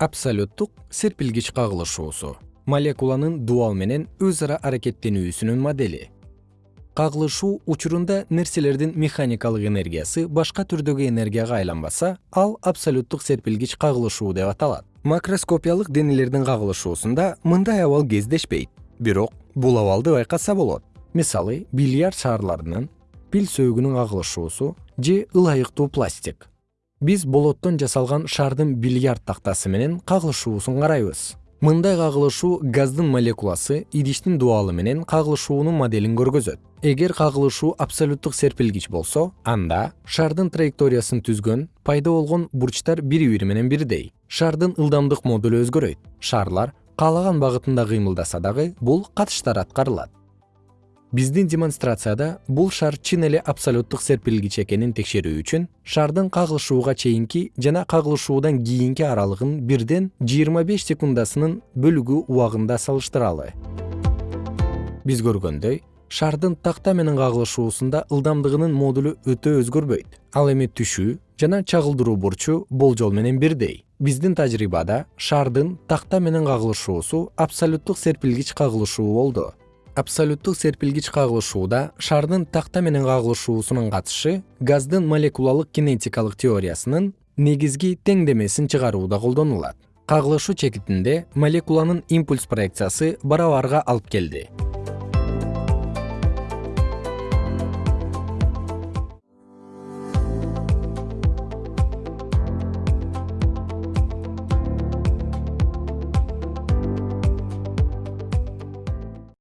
абсолюттук серпилгич кагылышуусу. Молекуланын дуал менен өз ара аракеттенүүсүнүн модели. Кагылышуу учурунда нерселердин механикалык энергиясы башка түрдөгү энергияга айланбаса ал абсолюттук серпилгич кагылышуу деп аталат. Макроскопиялык денелердин кагылышуусунда мындай абал кездешпейт. Бирок бул абалды байкаса болот. Мисалы бильярд шаарларынын пил сөөгүнүн кагылышуусу же ылайыктуу пластик биз болоттон жасалган шардын бильярд тактасы менен кагылышуусун карайбыз. Мындай кагылышуу газдын молекуласы идиштин дуалы менен кагылышуунун моделин көргөзөт. Эгер кагылышуу абсолюттук серпилгич болсо анда шардын траекториясын түзгөн пайда болгон бурчтар бири бири менен бирдей. Шардын ылдамдык модулу өзгөрөйт. Шарлар каалаган багытында кыймылдаса дагы бул катыштар аткарылат биздин демонстрацияда бул шар чын эле абсолюттук серпилгич экенин текшерүү үчүн шардын кагылышууга чейинки жана кагылышуудан кийинки аралыгын бирден жыйырма беш секундасынын бөлүгү убагында салыштыралы. Биз көргөндөй шардын такта менен кагылышуусунда ылдамдыгынын модулу өтө өзгөрбөйт. Ал эми түшүү жана чагылдыруу бурчу болжол менен бирдей. Биздин тажрыйбада шардын такта менен кагылышуусу абсолюттук серпилгич кагылышуу болду абсолюттук серпилгич кагылышууда шардын такта менен кагылышуусунун катышы газдын молекулалык кинетикалык теориясынын негизги теңдемесин чыгарууда колдонулат. Кагылышуу чекитинде молекуланын импульс проекциясы барабарга алып келди